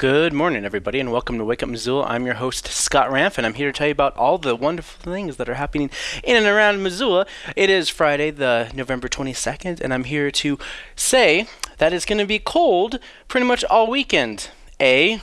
Good morning, everybody, and welcome to Wake Up Missoula. I'm your host, Scott Ramp, and I'm here to tell you about all the wonderful things that are happening in and around Missoula. It is Friday, the November 22nd, and I'm here to say that it's going to be cold pretty much all weekend. A.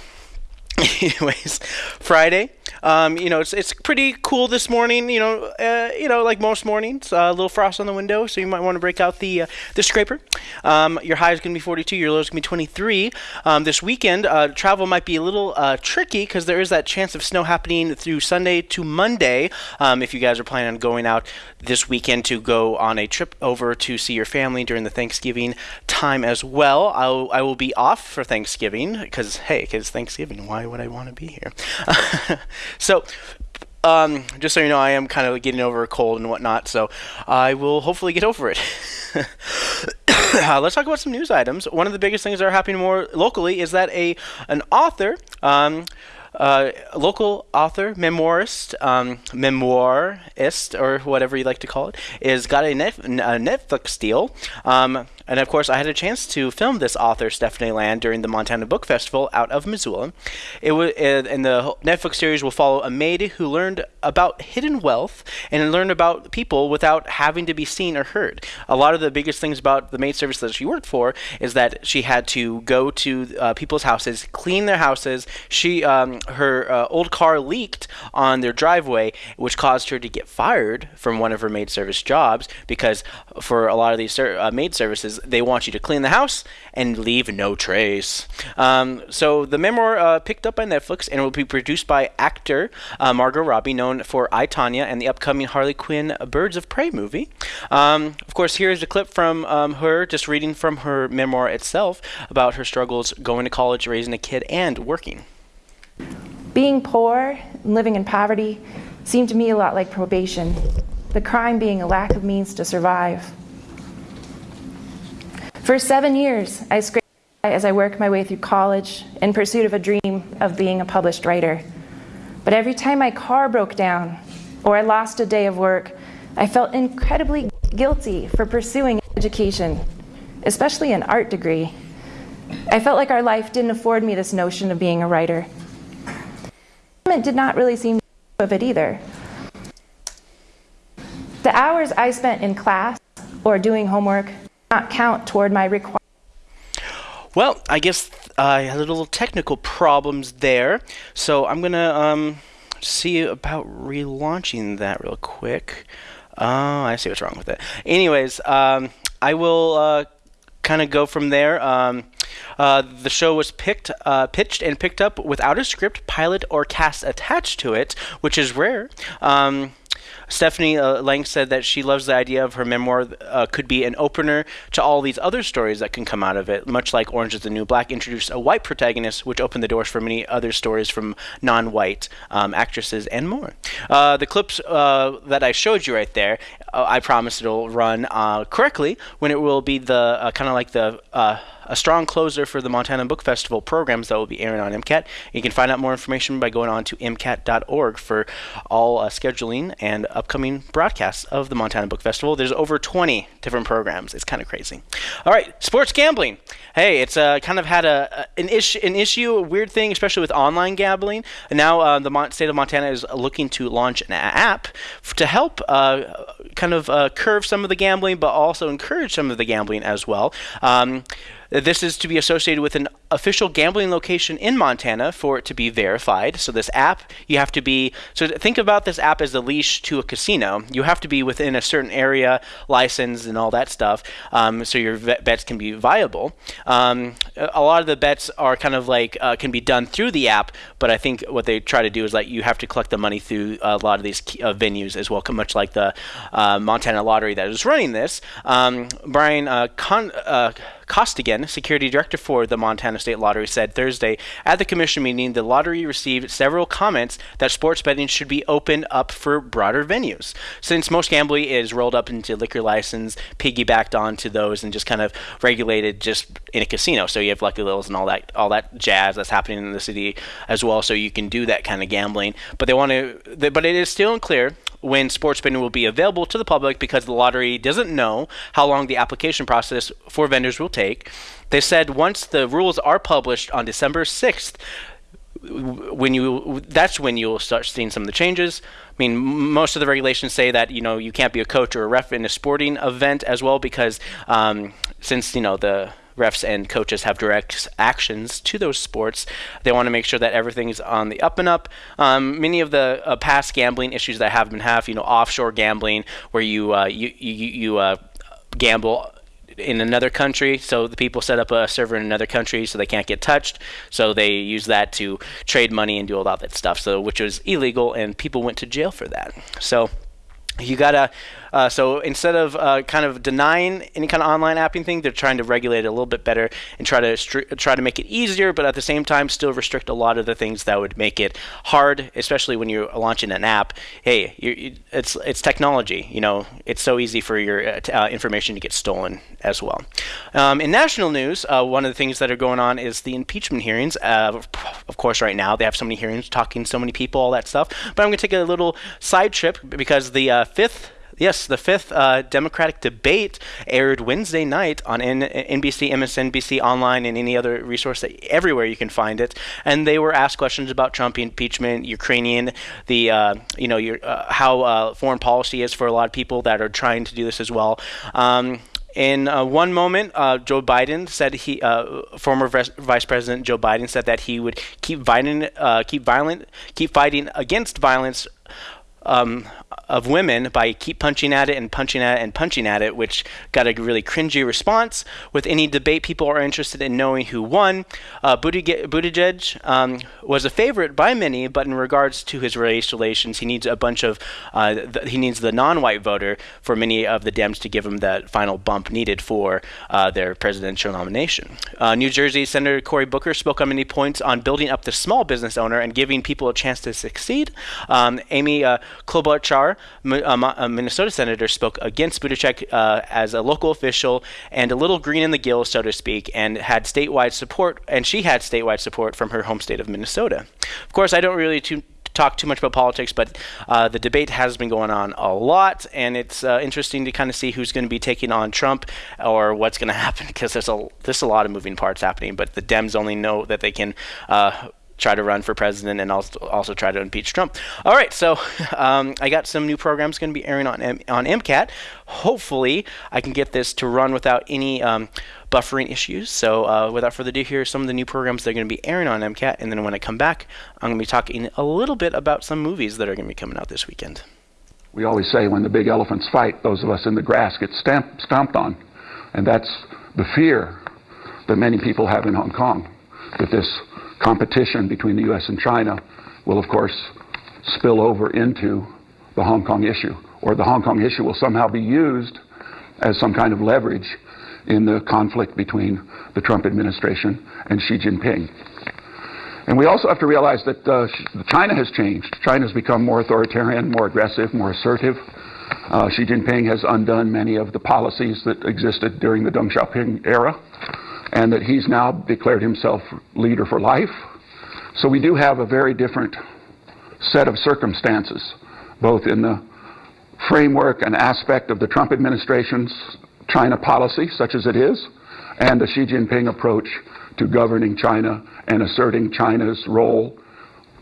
Anyways, Friday, um, you know, it's, it's pretty cool this morning. You know, uh, you know, like most mornings, uh, a little frost on the window, so you might want to break out the uh, the scraper. Um, your high is going to be 42. Your low is going to be 23. Um, this weekend, uh, travel might be a little uh, tricky because there is that chance of snow happening through Sunday to Monday. Um, if you guys are planning on going out this weekend to go on a trip over to see your family during the Thanksgiving time as well, I'll, I will be off for Thanksgiving because hey, because Thanksgiving. Why would I want to be here? So, um, just so you know, I am kind of getting over a cold and whatnot, so I will hopefully get over it. uh, let's talk about some news items. One of the biggest things that are happening more locally is that a an author. Um, uh, local author, memoirist, um, memoirist, or whatever you like to call it, is got a, a Netflix deal. Um, and of course, I had a chance to film this author, Stephanie Land, during the Montana Book Festival out of Missoula. It was, and the Netflix series will follow a maid who learned about hidden wealth and learned about people without having to be seen or heard. A lot of the biggest things about the maid service that she worked for is that she had to go to uh, people's houses, clean their houses. She, um, her uh, old car leaked on their driveway, which caused her to get fired from one of her maid service jobs because for a lot of these ser- uh, maid services they want you to clean the house and leave no trace. Um, so the memoir uh, picked up by Netflix and will be produced by actor uh, Margot Robbie, known for I, Tonya and the upcoming Harley Quinn Birds of Prey movie. Um, of course, here's a clip from um, her just reading from her memoir itself about her struggles going to college, raising a kid, and working. Being poor and living in poverty seemed to me a lot like probation, the crime being a lack of means to survive. For seven years, I scraped as I worked my way through college in pursuit of a dream of being a published writer. But every time my car broke down or I lost a day of work, I felt incredibly guilty for pursuing education, especially an art degree. I felt like our life didn't afford me this notion of being a writer. It did not really seem of it either. The hours I spent in class or doing homework not count toward my requirement. Well, I guess I had a little technical problems there, so I'm gonna um, see about relaunching that real quick. Oh, I see what's wrong with it. Anyways, um, I will uh, kind of go from there. Um, uh, the show was picked, uh, pitched, and picked up without a script, pilot, or cast attached to it, which is rare. Um, Stephanie uh, Lang said that she loves the idea of her memoir uh, could be an opener to all these other stories that can come out of it, much like Orange is the New Black introduced a white protagonist, which opened the doors for many other stories from non white um, actresses and more. Uh, the clips uh, that I showed you right there, uh, I promise it'll run correctly when it will be the kind of like the a strong closer for the Montana Book Festival programs that will be airing on MCAT. You can find out more information by going on to MCAT.org for all uh, scheduling and upcoming broadcasts of the Montana Book Festival. There's over 20 different programs. It's kind of crazy. All right, sports gambling. Hey, it's uh, kind of had a, an issue, an issue, a weird thing, especially with online gambling. And now uh, the Mon- state of Montana is looking to launch an app f- to help uh, kind of uh, curve some of the gambling, but also encourage some of the gambling as well. Um, this is to be associated with an official gambling location in Montana for it to be verified. So this app, you have to be. So think about this app as a leash to a casino. You have to be within a certain area, license, and all that stuff, um, so your bets can be viable. Um, a lot of the bets are kind of like uh, can be done through the app, but I think what they try to do is like you have to collect the money through a lot of these uh, venues as well, much like the uh, Montana Lottery that is running this. Um, Brian uh, Con- uh, Costigan, security director for the Montana State Lottery, said Thursday at the commission meeting the lottery received several comments that sports betting should be opened up for broader venues. Since most gambling is rolled up into liquor license, piggybacked onto those, and just kind of regulated just in a casino. So you have Lucky Lil's and all that, all that jazz that's happening in the city as well. So you can do that kind of gambling. But they want to, but it is still unclear when sports betting will be available to the public because the lottery doesn't know how long the application process for vendors will take. They said once the rules are published on December 6th, when you that's when you'll start seeing some of the changes. I mean, most of the regulations say that you know you can't be a coach or a ref in a sporting event as well because um, since you know the refs and coaches have direct actions to those sports. They want to make sure that everything's on the up and up. Um, many of the uh, past gambling issues that have been have, you know, offshore gambling, where you uh, you you, you uh, gamble in another country. So the people set up a server in another country so they can't get touched. So they use that to trade money and do all that stuff. So which was illegal, and people went to jail for that. So you gotta uh, so instead of uh, kind of denying any kind of online apping thing, they're trying to regulate it a little bit better and try to stri- try to make it easier, but at the same time still restrict a lot of the things that would make it hard, especially when you're launching an app. Hey, you, it's it's technology. You know, it's so easy for your uh, uh information to get stolen as well. Um, in national news, uh, one of the things that are going on is the impeachment hearings. Uh, of course, right now they have so many hearings, talking to so many people, all that stuff. But I'm going to take a little side trip because the fifth Yes, the fifth uh, Democratic debate aired Wednesday night on N- NBC, MSNBC, online, and any other resource that everywhere you can find it. And they were asked questions about Trump impeachment, Ukrainian, the uh, you know your, uh, how uh, foreign policy is for a lot of people that are trying to do this as well. Um, in uh, one moment, uh, Joe Biden said he, uh, former Vice President Joe Biden said that he would keep violent, uh, keep violent, keep fighting against violence um, of women by keep punching at it and punching at it and punching at it, which got a really cringy response. With any debate, people are interested in knowing who won. Uh, Buttigieg um, was a favorite by many, but in regards to his race relations, he needs a bunch of uh, th- he needs the non-white voter for many of the Dems to give him that final bump needed for uh, their presidential nomination. Uh, New Jersey Senator Cory Booker spoke on many points on building up the small business owner and giving people a chance to succeed. Um, Amy uh, Klobuchar, a Minnesota senator, spoke against Buttigieg uh, as a local official and a little green in the gills, so to speak, and had statewide support, and she had statewide support from her home state of Minnesota. Of course, I don't really too, talk too much about politics, but uh, the debate has been going on a lot, and it's uh, interesting to kind of see who's going to be taking on Trump or what's going to happen because there's a there's a lot of moving parts happening. But the Dems only know that they can uh, try to run for president and also also try to impeach Trump. All right, so um, I got some new programs going to be airing on on MCAT. Hopefully, I can get this to run without any um, buffering issues. So, uh, without further ado, here are some of the new programs that are going to be airing on MCAT. And then when I come back, I'm going to be talking a little bit about some movies that are going to be coming out this weekend. We always say when the big elephants fight, those of us in the grass get stamp- stomped on, and that's the fear that many people have in Hong Kong that this competition between the U.S. and China will, of course, spill over into the Hong Kong issue, or the Hong Kong issue will somehow be used as some kind of leverage in the conflict between the Trump administration and Xi Jinping. And we also have to realize that uh, China has changed. China has become more authoritarian, more aggressive, more assertive. Uh, Xi Jinping has undone many of the policies that existed during the Deng Xiaoping era and that he's now declared himself leader for life. So we do have a very different set of circumstances, both in the framework and aspect of the Trump administration's China policy, such as it is, and the Xi Jinping approach to governing China and asserting China's role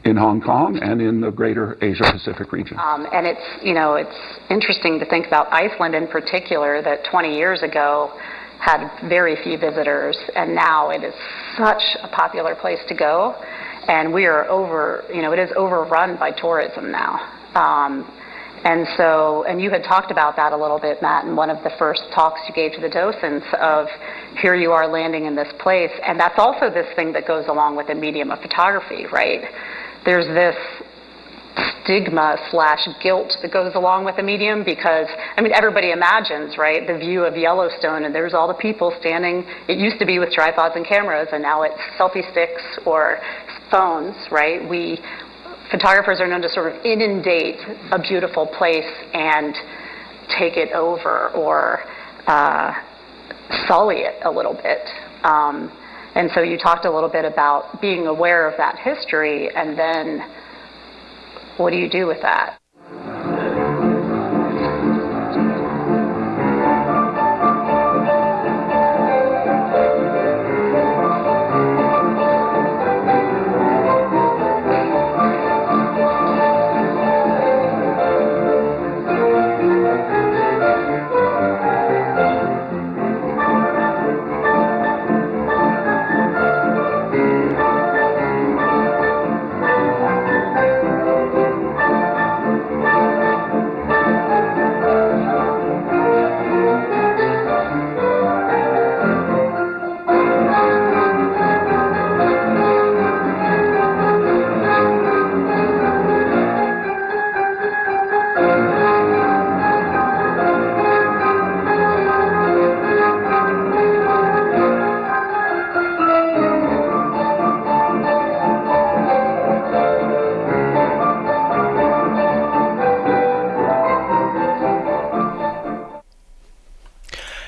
in Hong Kong and in the greater Asia Pacific region. Um, and it's, you know, it's interesting to think about Iceland in particular, that 20 years ago, had very few visitors, and now it is such a popular place to go. And we are over, you know, it is overrun by tourism now. Um, and so, and you had talked about that a little bit, Matt, in one of the first talks you gave to the docents of here you are landing in this place. And that's also this thing that goes along with the medium of photography, right? There's this stigma slash guilt that goes along with the medium because I mean everybody imagines right the view of Yellowstone and there's all the people standing. It used to be with tripods and cameras and now it's selfie sticks or phones right? We photographers are known to sort of inundate a beautiful place and take it over or uh, sully it a little bit. Um, and so you talked a little bit about being aware of that history and then what do you do with that?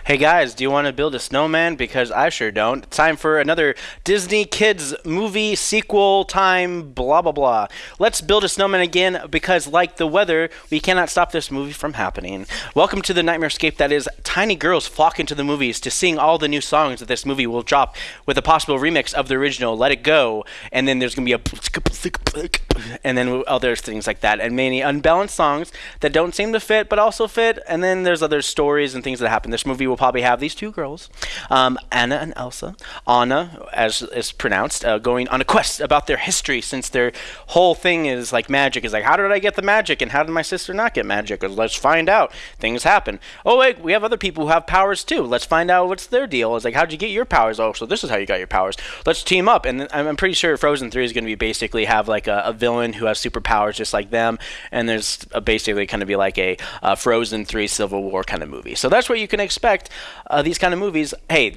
Hey guys, do you want to build a snowman? Because I sure don't. It's time for another Disney Kids movie sequel time, blah blah blah. Let's build a snowman again because, like the weather, we cannot stop this movie from happening. Welcome to the nightmare escape that is tiny girls flock into the movies to sing all the new songs that this movie will drop with a possible remix of the original Let It Go, and then there's going to be a and then other things like that, and many unbalanced songs that don't seem to fit but also fit, and then there's other stories and things that happen. This movie will probably have these two girls, um, Anna and Elsa. Anna, as is pronounced, uh, going on a quest about their history since their whole thing is like magic. Is like, how did I get the magic, and how did my sister not get magic? Let's find out. Things happen. Oh wait, we have other people who have powers too. Let's find out what's their deal. It's like, how'd you get your powers? Oh, so this is how you got your powers. Let's team up. And I'm pretty sure Frozen Three is going to be basically have like a, a, villain who has superpowers just like them, and there's basically kind of be like a, a Frozen Three Civil War kind of movie. So that's what you can expect uh, these kind of movies, hey,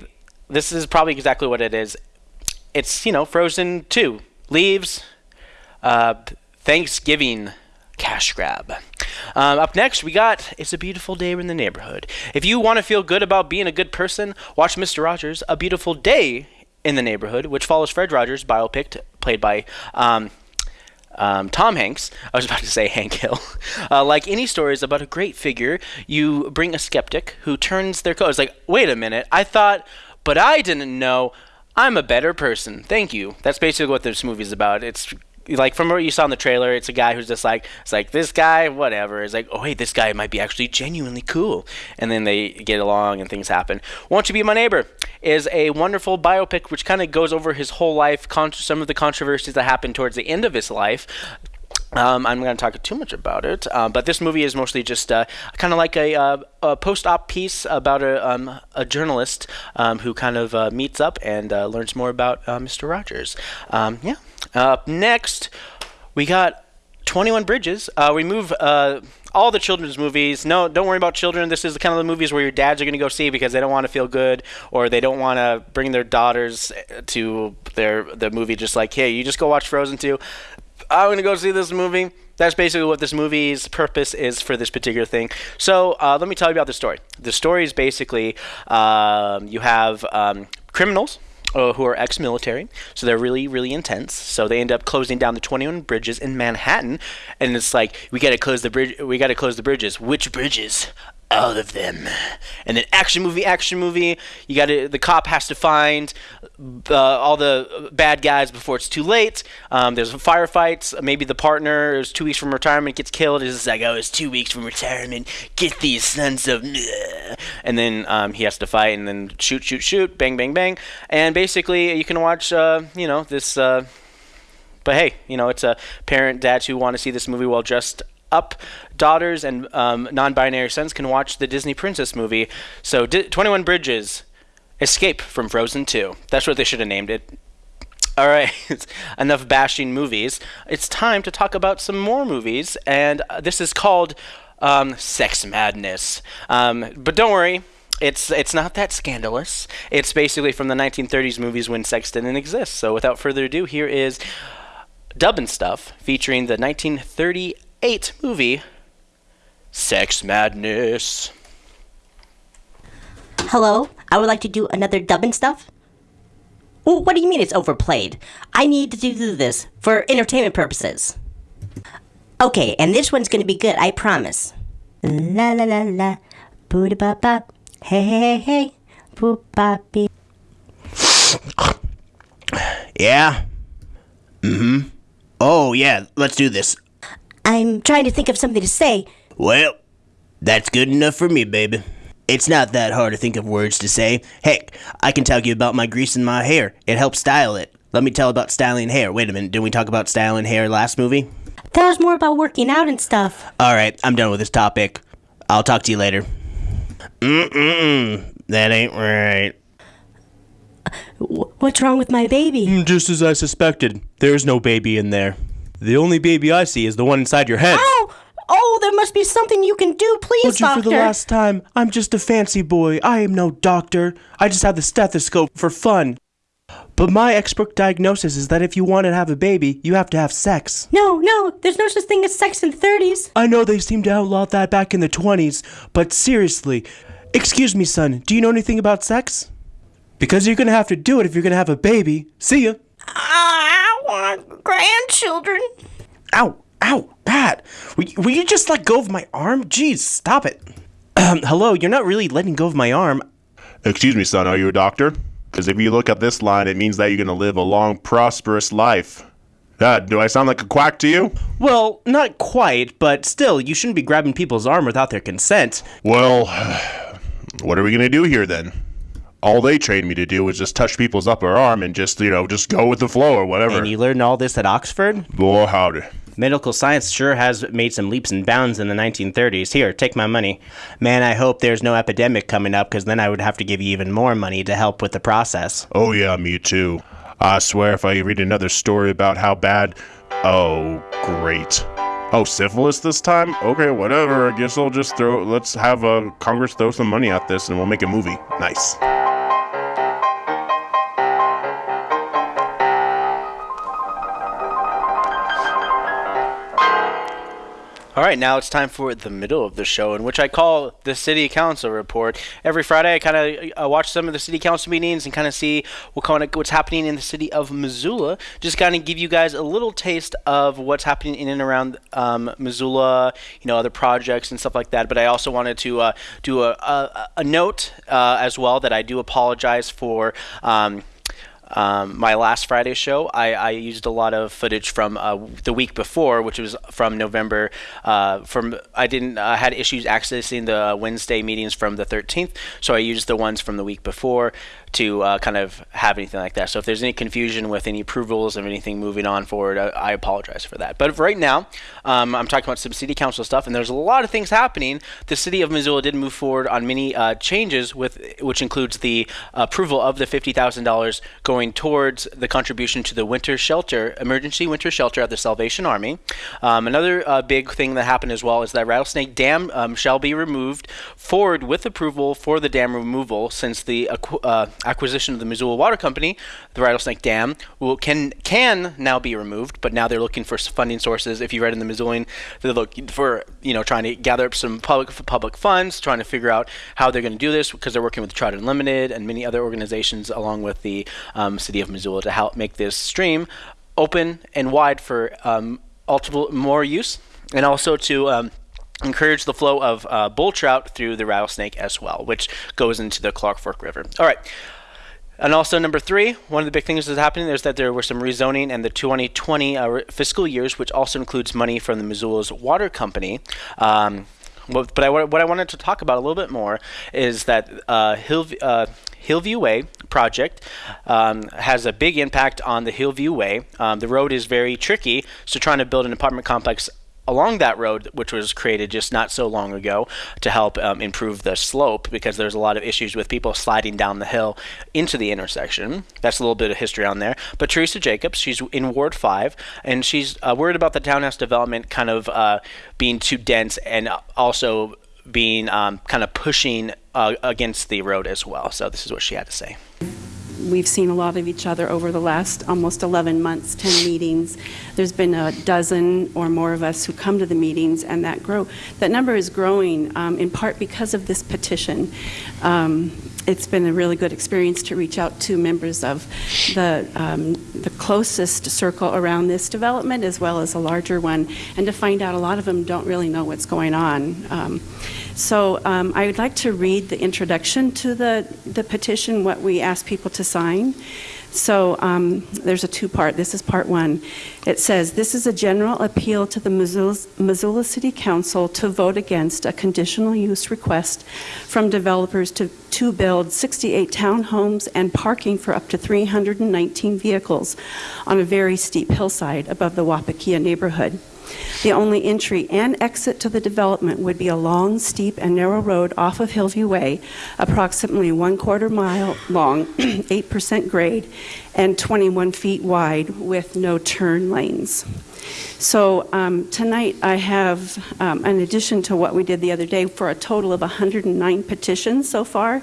this is probably exactly what it is. It's you know Frozen two leaves, uh, Thanksgiving cash grab. Um, up next, we got It's a Beautiful Day in the Neighborhood. If you want to feel good about being a good person, watch Mr. Rogers' A Beautiful Day in the Neighborhood, which follows Fred Rogers' biopic, played by um, um, Tom Hanks, I was about to say Hank Hill. Uh, like any stories about a great figure, you bring a skeptic who turns their coat. It's like, wait a minute, I thought, but I didn't know. I'm a better person. Thank you. That's basically what this movie's about. It's like from what you saw in the trailer, it's a guy who's just like, it's like this guy, whatever. It's like, oh hey, this guy might be actually genuinely cool, and then they get along and things happen. Won't you be my neighbor? Is a wonderful biopic which kind of goes over his whole life, con- some of the controversies that happened towards the end of his life. Um, I'm not going to talk too much about it, uh, but this movie is mostly just uh, kind of like a, uh, a, post-op piece about a, um, a journalist um, who kind of uh, meets up and uh, learns more about Mr. Rogers. Um, yeah. Up next, we got 21 Bridges. we move all the children's movies. No, don't worry about children. This is the kind of the movies where your dads are going to go see because they don't want to feel good or they don't want to bring their daughters to their the movie. Just like, hey, you just go watch Frozen 2. I'm going to go see this movie. That's basically what this movie's purpose is for this particular thing. So uh, let me tell you about the story. The story is basically um, you have um, criminals uh, who are ex-military, so they're really, really intense. So they end up closing down the 21 bridges in Manhattan, and it's like we got to close the bridge. We got to close the bridges. Which bridges? All of them. And then action movie, action movie. You got to the cop has to find uh, all the bad guys before it's too late. Um, there's a firefights. Maybe the partner is two weeks from retirement gets killed. It's like oh, it's two weeks from retirement. Get these sons of. And then um, he has to fight and then shoot, shoot, shoot, bang, bang, bang. And basically, you can watch uh, you know this. Uh, but hey, you know, it's a parent, dads who want to see this movie while dressed up daughters and um, non-binary sons can watch the Disney Princess movie. So, Di- 21 Bridges, Escape from Frozen 2. That's what they should have named it. All right, enough bashing movies. It's time to talk about some more movies, and uh, this is called um, Sex Madness. Um, but don't worry, it's it's not that scandalous. It's basically from the 1930s movies when sex didn't exist. So without further ado, here is Dubbin Stuff featuring the 1930 8 movie Sex Madness. Hello, I would like to do another dubbing stuff. Well, what do you mean it's overplayed? I need to do this for entertainment purposes. Okay, and this one's gonna be good, I promise. La la la la, boo da ba ba, hey hey hey hey, boo ba. Yeah? Mm hmm. Oh, yeah, let's do this. I'm trying to think of something to say. Well, that's good enough for me, baby. It's not that hard to think of words to say. Heck, I can tell you about my grease in my hair. It helps style it. Let me tell about styling hair. Wait a minute, didn't we talk about styling hair last movie? That was more about working out and stuff. Alright, I'm done with this topic. I'll talk to you later. Mm-mm, that ain't right. What's wrong with my baby? Mm, just as I suspected. There's no baby in there. The only baby I see is the one inside your head. Oh! Oh, there must be something you can do, please, Told you doctor. for the last time. I'm just a fancy boy. I am no doctor. I just have the stethoscope for fun. But my expert diagnosis is that if you want to have a baby, you have to have sex. No, no, there's no such thing as sex in the 30s. I know they seemed to outlaw that back in the 20s, but seriously, Excuse me, son, do you know anything about sex? Because you're gonna have to do it if you're gonna have a baby. See ya. I want grandchildren. Ow, ow, Pat. Will, you- will you just let go of my arm? Jeez, stop it. Um, hello, you're not really letting go of my arm. Excuse me, son, are you a doctor? Because if you look at this line, it means that you're going to live a long, prosperous life. Uh, do I sound like a quack to you? Well, not quite, but still, you shouldn't be grabbing people's arm without their consent. Well, what are we going to do here then? All they trained me to do was just touch people's upper arm and just, you know, just go with the flow or whatever. And you learned all this at Oxford? Boy, howdy. Medical science sure has made some leaps and bounds in the 1930s. Here, take my money. Man, I hope there's no epidemic coming up, because then I would have to give you even more money to help with the process. Oh, yeah, me too. I swear if I read another story about how bad. Oh, great. Oh, syphilis this time? Okay, whatever. I guess I'll just throw. Let's have uh, Congress throw some money at this and we'll make a movie. Nice. All right, now it's time for the middle of the show, in which I call the City Council report. Every Friday, I kind of watch some of the City Council meetings and kind of see what kind of what's happening in the city of Missoula. Just kind of give you guys a little taste of what's happening in and around um, Missoula, you know, other projects and stuff like that. But I also wanted to uh, do a, a, a note uh, as well that I do apologize for. Um, um, my last Friday show, I, I used a lot of footage from uh, the week before, which was from November. Uh, from I didn't had issues accessing the Wednesday meetings from the 13th, so I used the ones from the week before to uh, kind of have anything like that. So if there's any confusion with any approvals of anything moving on forward, I, I apologize for that. But right now, um, I'm talking about some city council stuff, and there's a lot of things happening. The city of Missoula did move forward on many uh, changes, with which includes the approval of the $50,000 going towards the contribution to the winter shelter, emergency winter shelter at the Salvation Army. Um, another uh, big thing that happened as well is that Rattlesnake Dam um, shall be removed forward with approval for the dam removal since the uh, acquisition of the Missoula Water Company, the Rattlesnake Dam will can can now be removed, but now they're looking for funding sources. If you read in the Missoulian, they're looking for you know trying to gather up some public public funds, trying to figure out how they're going to do this because they're working with Trout Unlimited and many other organizations along with the um, city of Missoula to help make this stream open and wide for um, multiple more use, and also to um, encourage the flow of uh, bull trout through the rattlesnake as well, which goes into the Clark Fork River. All right. And also number three, one of the big things that's happening is that there were some rezoning in the 2020 uh, fiscal years, which also includes money from the Missoula's water company. Um, what- but I, what I wanted to talk about a little bit more is that uh, Hill, uh, Hillview Way project um, has a big impact on the Hillview Way. Um, the road is very tricky, so trying to build an apartment complex along that road, which was created just not so long ago to help um, improve the slope because there's a lot of issues with people sliding down the hill into the intersection. That's a little bit of history on there. But Teresa Jacobs, she's in Ward 5, and she's uh, worried about the townhouse development kind of uh, being too dense and also being um, kind of pushing uh, against the road as well. So this is what she had to say. We've seen a lot of each other over the last almost 11 months, 10 meetings. There's been a dozen or more of us who come to the meetings, and that grow that number is growing um, in part because of this petition. Um, it's been a really good experience to reach out to members of the um, the closest circle around this development, as well as a larger one, and to find out a lot of them don't really know what's going on. So um, I would like to read the introduction to the, the petition, what we ask people to sign. So um, there's a two-part. This is part one. It says, "This is a general appeal to the Missoula, Missoula City Council to vote against a conditional use request from developers to, to build 68 townhomes and parking for up to 319 vehicles on a very steep hillside above the Wapikiya neighborhood." The only entry and exit to the development would be a long, steep, and narrow road off of Hillview Way, approximately one quarter mile long, 8% grade, and 21 feet wide with no turn lanes. So um, tonight I have, um, in addition to what we did the other day, for a total of 109 petitions so far,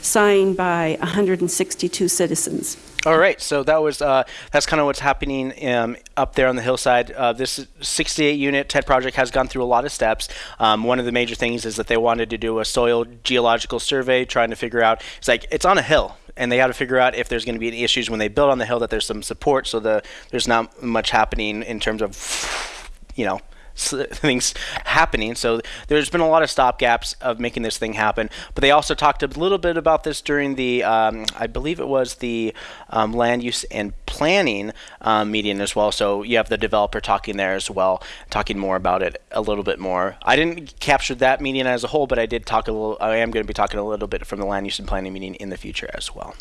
signed by 162 citizens. All right, so that was uh, that's kind of what's happening um, up there on the hillside. Uh, this 68 unit TED project has gone through a lot of steps. Um, one of the major things is that they wanted to do a soil geological survey, trying to figure out. It's like it's on a hill, and they got to figure out if there's going to be any issues when they build on the hill that there's some support, so the there's not much happening in terms of, you know, things happening. So there's been a lot of stopgaps of making this thing happen. But they also talked a little bit about this during the, um, I believe it was the um, land use and planning um, meeting as well. So you have the developer talking there as well, talking more about it a little bit more. I didn't capture that meeting as a whole, but I did talk a little. I am going to be talking a little bit from the land use and planning meeting in the future as well.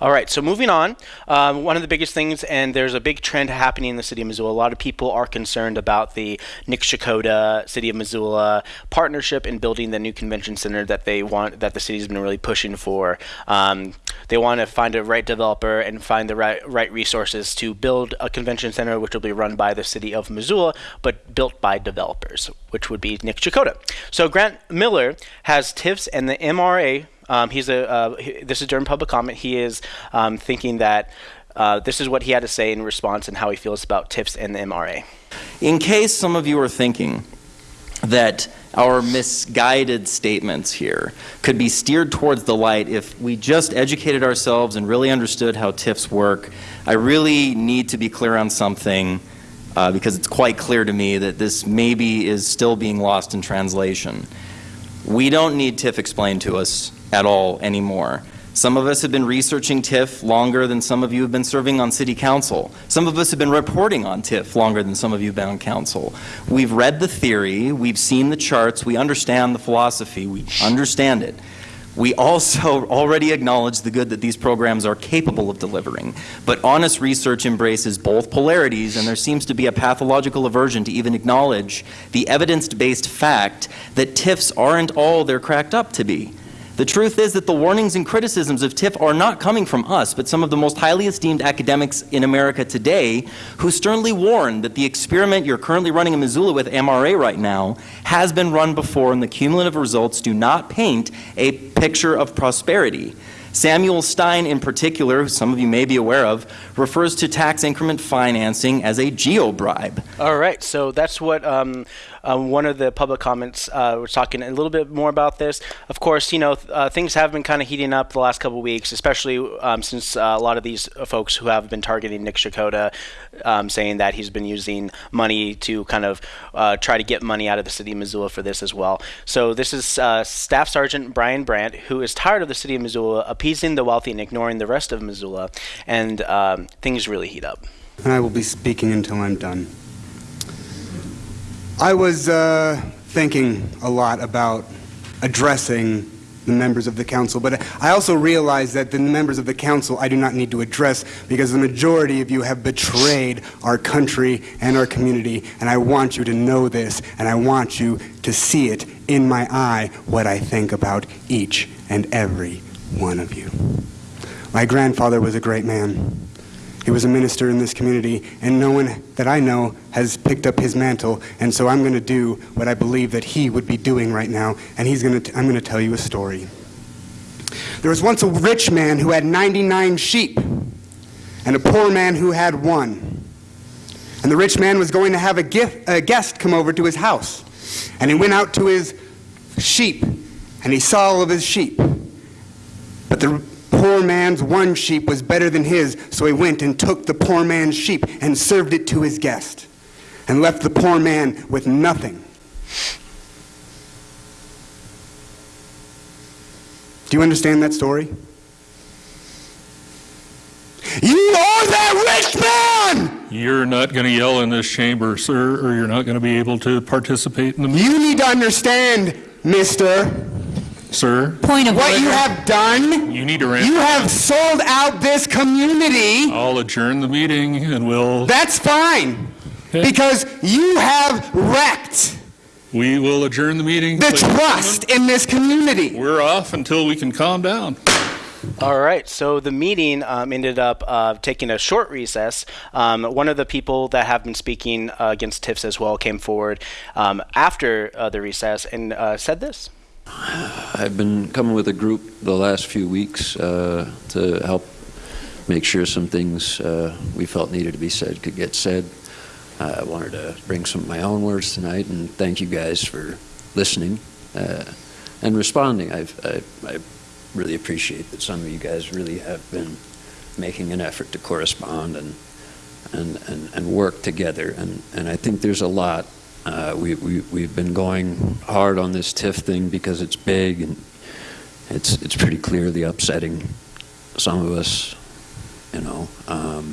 All right, so moving on. Um, one of the biggest things, and there's a big trend happening in the city of Missoula. A lot of people are concerned about the Nick Shakota City of Missoula partnership in building the new convention center that they want, that the city's been really pushing for. Um, they want to find a right developer and find the right right resources to build a convention center, which will be run by the city of Missoula, but built by developers, which would be Nick Chakota. So Grant Miller has TIFs and the MRA. Um, he's a. Uh, he- this is during public comment. He is um, thinking that. Uh, this is what he had to say in response and how he feels about TIFs and the MRA. In case some of you are thinking that our misguided statements here could be steered towards the light if we just educated ourselves and really understood how TIFs work, I really need to be clear on something uh, because it's quite clear to me that this maybe is still being lost in translation. We don't need TIF explained to us at all anymore. Some of us have been researching TIF longer than some of you have been serving on city council. Some of us have been reporting on TIF longer than some of you have been on council. We've read the theory, we've seen the charts, we understand the philosophy, we understand it. We also already acknowledge the good that these programs are capable of delivering. But honest research embraces both polarities, and there seems to be a pathological aversion to even acknowledge the evidence based fact that TIFs aren't all they're cracked up to be. The truth is that the warnings and criticisms of TIF are not coming from us, but some of the most highly esteemed academics in America today who sternly warn that the experiment you're currently running in Missoula with MRA right now has been run before, and the cumulative results do not paint a picture of prosperity. Samuel Stein, in particular, who some of you may be aware of, refers to tax increment financing as a geo-bribe. All right, so that's what um, uh, one of the public comments uh, was talking a little bit more about this. Of course, you know uh, things have been kind of heating up the last couple weeks, especially um, since uh, a lot of these folks who have been targeting Nick Shakota, um, saying that he's been using money to kind of uh, try to get money out of the city of Missoula for this as well. So this is uh, Staff Sergeant Brian Brandt, who is tired of the city of Missoula appeasing the wealthy and ignoring the rest of Missoula, and um, things really heat up. I will be speaking until I'm done. I was uh, thinking a lot about addressing the members of the council, but I also realize that the members of the council I do not need to address because the majority of you have betrayed our country and our community, and I want you to know this, and I want you to see it in my eye what I think about each and every one of you. My grandfather was a great man. He was a minister in this community, and no one that I know has picked up his mantle. And so I'm going to do what I believe that he would be doing right now, and he's going to. I'm going to tell you a story. There was once a rich man who had 99 sheep, and a poor man who had one. And the rich man was going to have a, gift, a guest come over to his house, and he went out to his sheep, and he saw all of his sheep. But the poor man's one sheep was better than his, so he went and took the poor man's sheep and served it to his guest, and left the poor man with nothing. Do you understand that story? You are that rich man! You're not going to yell in this chamber, sir, or you're not going to be able to participate in the meeting, You need to understand, mister, sir. Point of what order. you have done. You need to ramp. You have sold out this community. I'll adjourn the meeting and we'll, That's fine. Okay. Because you have wrecked we will adjourn the meeting. the Ladies and trust in this community. We're off until we can calm down. All right, so the meeting um, ended up uh, taking a short recess. Um, one of the people that have been speaking uh, against TIFs as well came forward um, after uh, the recess and uh, said this. I've been coming with a group the last few weeks uh, to help make sure some things uh, we felt needed to be said could get said. I wanted to bring some of my own words tonight and thank you guys for listening uh, and responding. I've, I, I really appreciate that some of you guys really have been making an effort to correspond and and, and, and work together. And, and I think there's a lot. Uh, we, we, we've been going hard on this TIF thing because it's big and it's, it's pretty clearly upsetting some of us, you know, um,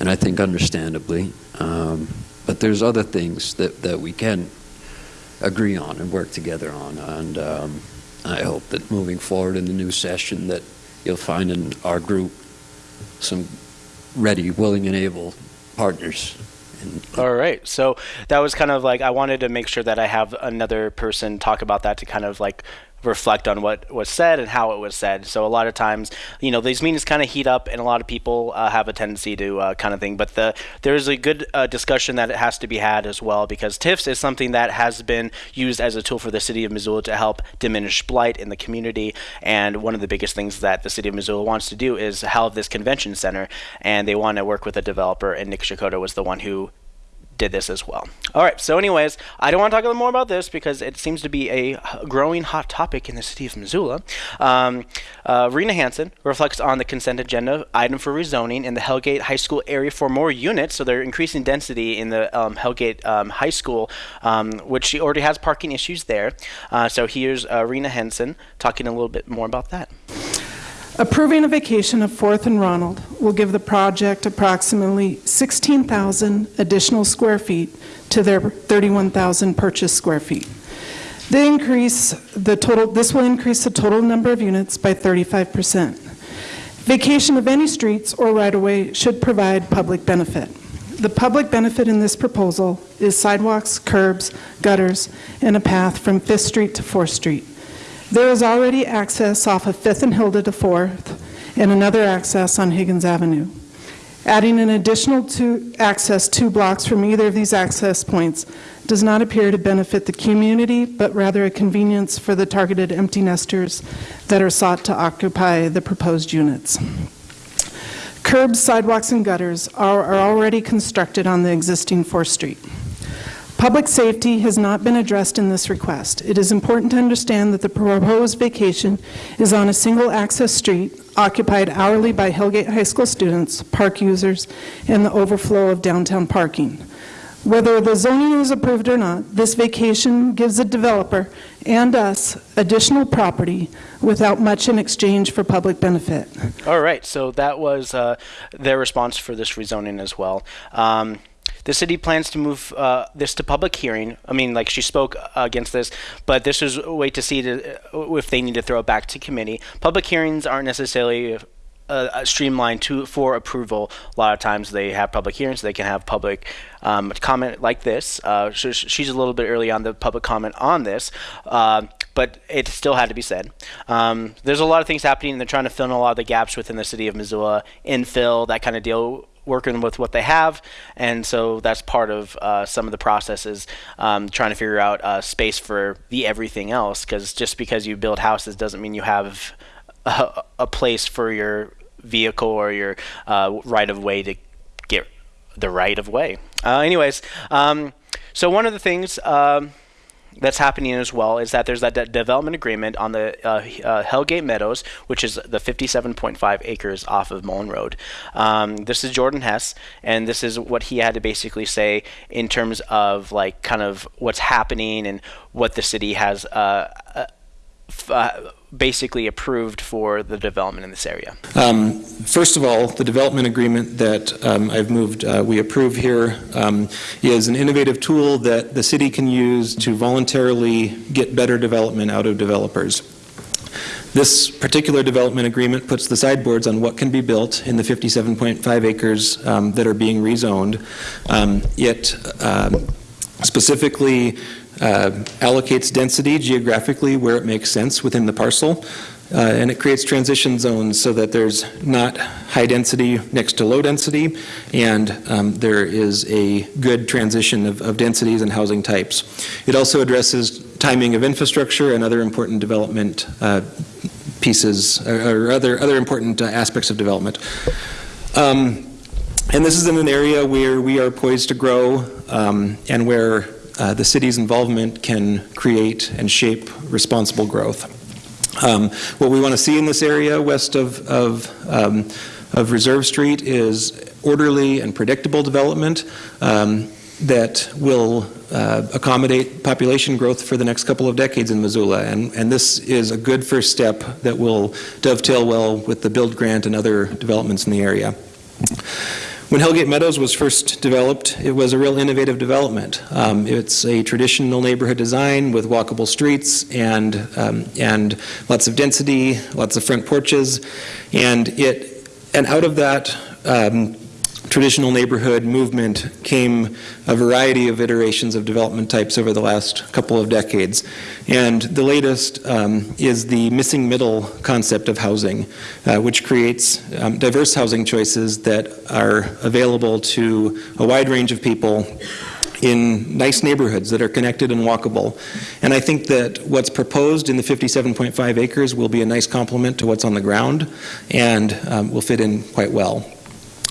and I think understandably. Um, but there's other things that, that we can agree on and work together on. And um, I hope that moving forward in the new session that you'll find in our group some ready, willing, and able partners. All right, so that was kind of like I wanted to make sure that I have another person talk about that to kind of like reflect on what was said and how it was said. So a lot of times, you know, these meetings kind of heat up, and a lot of people uh, have a tendency to uh, kind of thing. But the there's a good uh, discussion that it has to be had as well because TIFs is something that has been used as a tool for the city of Missoula to help diminish blight in the community. And one of the biggest things that the city of Missoula wants to do is have this convention center, and they want to work with a developer. And Nick Shikoda was the one who did this as well. All right, so anyways, I don't want to talk a little more about this because it seems to be a growing hot topic in the city of Missoula. Um, uh, Rena Hansen reflects on the consent agenda item for rezoning in the Hellgate High School area for more units, so they're increasing density in the um, Hellgate um, High School, um, which she already has parking issues there. Uh, so here's uh, Rena Hansen talking a little bit more about that. Approving a vacation of 4th and Ronald will give the project approximately 16,000 additional square feet to their 31,000 purchased square feet. The increase, the total, this will increase the total number of units by 35%. Vacation of any streets or right-of-way should provide public benefit. The public benefit in this proposal is sidewalks, curbs, gutters, and a path from 5th Street to 4th Street. There is already access off of 5th and Hilda to 4th, and another access on Higgins Avenue. Adding an additional two access two blocks from either of these access points does not appear to benefit the community, but rather a convenience for the targeted empty nesters that are sought to occupy the proposed units. Curbs, sidewalks, and gutters are, are already constructed on the existing 4th Street. Public safety has not been addressed in this request. It is important to understand that the proposed vacation is on a single access street occupied hourly by Hellgate High School students, park users, and the overflow of downtown parking. Whether the zoning is approved or not, this vacation gives the developer and us additional property without much in exchange for public benefit. All right, so that was uh, their response for this rezoning as well. Um, the city plans to move uh, this to public hearing. I mean, like she spoke uh, against this, but this is a way to see to, uh, if they need to throw it back to committee. Public hearings aren't necessarily uh, streamlined to for approval. A lot of times they have public hearings, so they can have public um, comment like this. Uh, she's a little bit early on the public comment on this. Uh, but it still had to be said. Um, there's a lot of things happening, they're trying to fill in a lot of the gaps within the city of Missoula, infill, that kind of deal working with what they have, and so that's part of uh, some of the processes, um, trying to figure out uh, space for the everything else. Because just because you build houses doesn't mean you have a, a place for your vehicle or your uh, right of way to get the right of way. Uh, anyways, um, so one of the things. Um, that's happening as well is that there's that de- development agreement on the uh, uh, Hellgate Meadows, which is the 57.5 acres off of Mullan Road. Um, this is Jordan Hess, and this is what he had to basically say in terms of like kind of what's happening and what the city has. Uh, uh f- uh, basically approved for the development in this area? Um, first of all, the development agreement that um, I've moved, uh, we approve here, um, is an innovative tool that the city can use to voluntarily get better development out of developers. This particular development agreement puts the sideboards on what can be built in the 57.5 acres um, that are being rezoned. Um, it um, specifically uh, allocates density geographically where it makes sense within the parcel. Uh, and it creates transition zones so that there's not high density next to low density, and um, there is a good transition of, of densities and housing types. It also addresses timing of infrastructure and other important development uh, pieces or, or other, other important uh, aspects of development. Um, and this is in an area where we are poised to grow um, and where uh, the city's involvement can create and shape responsible growth. Um, what we want to see in this area west of, of, um, of Reserve Street is orderly and predictable development um, that will uh, accommodate population growth for the next couple of decades in Missoula. And, and this is a good first step that will dovetail well with the build grant and other developments in the area. When Hellgate Meadows was first developed, it was a real innovative development. Um, it's a traditional neighborhood design with walkable streets and, um, and lots of density, lots of front porches, and, it, and out of that um, traditional neighborhood movement came a variety of iterations of development types over the last couple of decades. And the latest um, is the missing middle concept of housing, uh, which creates um, diverse housing choices that are available to a wide range of people in nice neighborhoods that are connected and walkable. And I think that what's proposed in the 57.5 acres will be a nice complement to what's on the ground and um, will fit in quite well.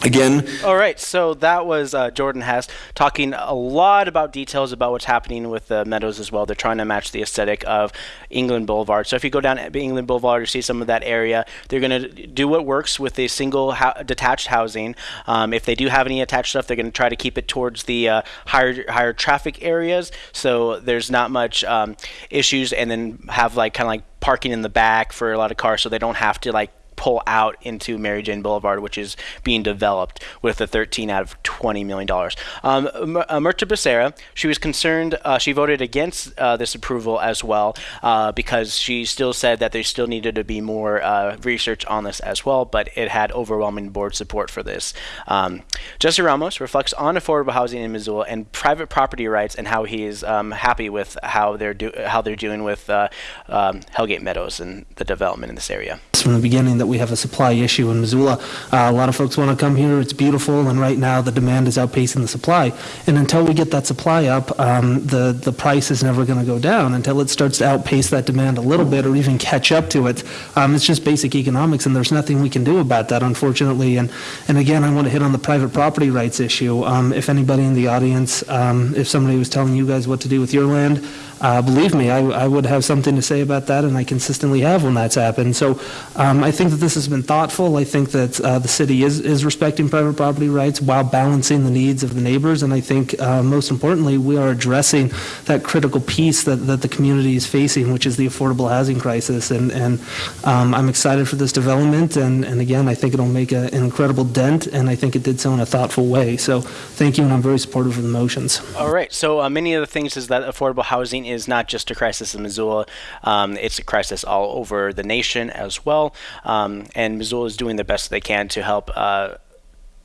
Again. All right, so that was uh, Jordan Hess talking a lot about details about what's happening with the Meadows as well. They're trying to match the aesthetic of England Boulevard. So if you go down England Boulevard, you see some of that area. They're going to do what works with a single detached housing. Um, if they do have any attached stuff, they're going to try to keep it towards the uh, higher higher traffic areas, so there's not much um, issues, and then have like kind of like parking in the back for a lot of cars, so they don't have to like pull out into Mary Jane Boulevard, which is being developed with a 13 out of 20 million dollars. Um, uh, Becerra, she was concerned. Uh, she voted against uh, this approval as well uh, because she still said that there still needed to be more uh, research on this as well, but it had overwhelming board support for this. Um, Jesse Ramos reflects on affordable housing in Missoula and private property rights and how he is um, happy with how they're how they're doing with um, Hellgate Meadows and the development in this area. From the beginning that we have a supply issue in Missoula. Uh, a lot of folks want to come here. It's beautiful, and right now the demand is outpacing the supply. And until we get that supply up, um, the the price is never going to go down until it starts to outpace that demand a little bit or even catch up to it. Um, it's just basic economics, and there's nothing we can do about that, unfortunately. And and again, I want to hit on the private property rights issue. Um, if anybody in the audience, um, if somebody was telling you guys what to do with your land, uh, believe me, I, I, would have something to say about that, and I consistently have when that's happened. So um, I think that this has been thoughtful. I think that uh, the city is, is respecting private property rights while balancing the needs of the neighbors, and I think uh, most importantly, we are addressing that critical piece that, that the community is facing, which is the affordable housing crisis. And, and um, I'm excited for this development, and, and again, I think it'll make a, an incredible dent, and I think it did so in a thoughtful way. So thank you, and I'm very supportive of the motions. All right. So uh, many of the things is that affordable housing is not just a crisis in Missoula, um, it's a crisis all over the nation as well. Um, and Missoula is doing the best they can to help. Uh,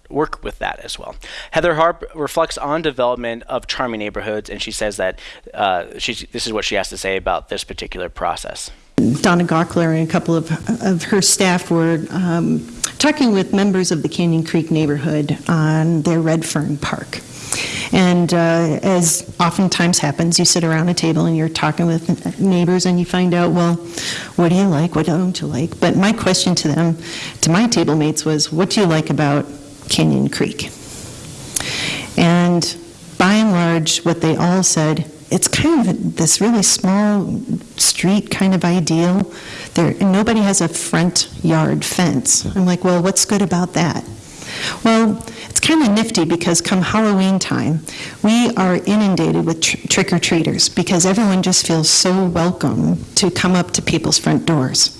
work with that as well. Heather Harp reflects on development of charming neighborhoods, and she says that uh, this is what she has to say about this particular process. Donna Gaukler and a couple of, of her staff were um, talking with members of the Canyon Creek neighborhood on their Red Fern Park. And uh, as oftentimes happens, you sit around a table and you're talking with neighbors and you find out, well, what do you like? What don't you like? But my question to them, to my table mates, was, what do you like about Canyon Creek? And by and large, what they all said, it's kind of this really small street kind of ideal. There, nobody has a front yard fence. I'm like, well, what's good about that? Well, it's kind of nifty because come Halloween time, we are inundated with tr- trick or treaters because everyone just feels so welcome to come up to people's front doors.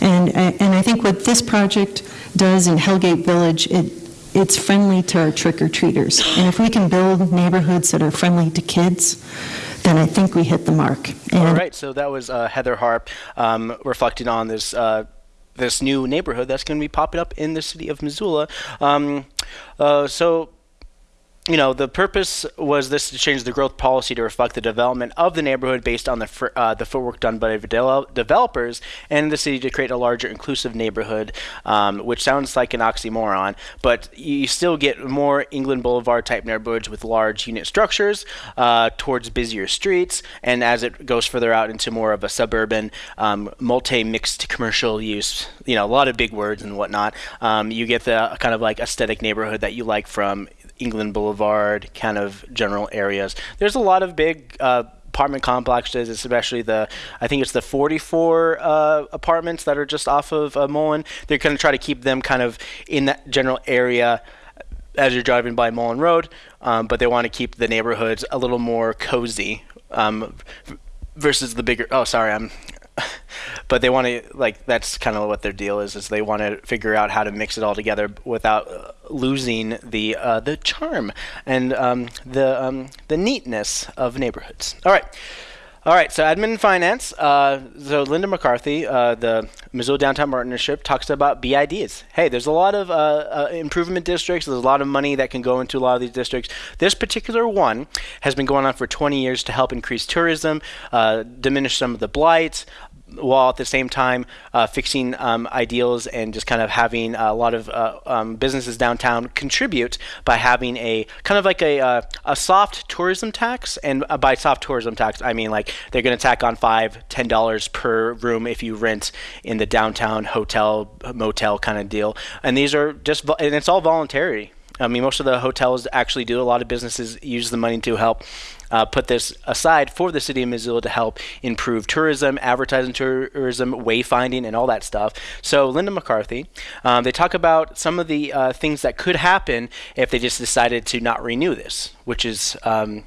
And, and I think what this project does in Hellgate Village, it, it's friendly to our trick or treaters. And if we can build neighborhoods that are friendly to kids, then I think we hit the mark. And All right, so that was uh, Heather Harp um, reflecting on this. Uh, this new neighborhood that's going to be popping up in the city of Missoula. Um, uh, so you know, the purpose was this to change the growth policy to reflect the development of the neighborhood based on the uh, the footwork done by de- developers and the city to create a larger inclusive neighborhood, um, which sounds like an oxymoron, but you still get more England Boulevard type neighborhoods with large unit structures uh, towards busier streets, and as it goes further out into more of a suburban, um, multi-mixed commercial use, you know, a lot of big words and whatnot, um, you get the kind of like aesthetic neighborhood that you like from England Boulevard kind of general areas. There's a lot of big uh, apartment complexes, especially the I think it's the 44 uh, apartments that are just off of uh, Mullan. They're going to try to keep them kind of in that general area as you're driving by Mullan Road, um, but they want to keep the neighborhoods a little more cozy um, versus the bigger. Oh, sorry, I'm but they want to like that's kind of what their deal is is they want to figure out how to mix it all together without uh, losing the uh, the charm and um, the um, the neatness of neighborhoods all right all right, so admin and finance. Uh, so Linda McCarthy, uh, the Missoula Downtown Partnership, talks about BIDs. Hey, there's a lot of uh, uh, improvement districts. There's a lot of money that can go into a lot of these districts. This particular one has been going on for 20 years to help increase tourism, uh, diminish some of the blight, while at the same time uh, fixing um, ideals and just kind of having a lot of uh, um, businesses downtown contribute by having a kind of like a, uh, a soft tourism tax. And uh, by soft tourism tax, I mean like they're going to tack on five, ten dollars per room if you rent in the downtown hotel, motel kind of deal. And these are just, and it's all voluntary. I mean, most of the hotels actually do. A lot of businesses use the money to help uh, put this aside for the city of Missoula to help improve tourism, advertising tourism, wayfinding, and all that stuff. So, Linda McCarthy, um, they talk about some of the uh, things that could happen if they just decided to not renew this, which is um,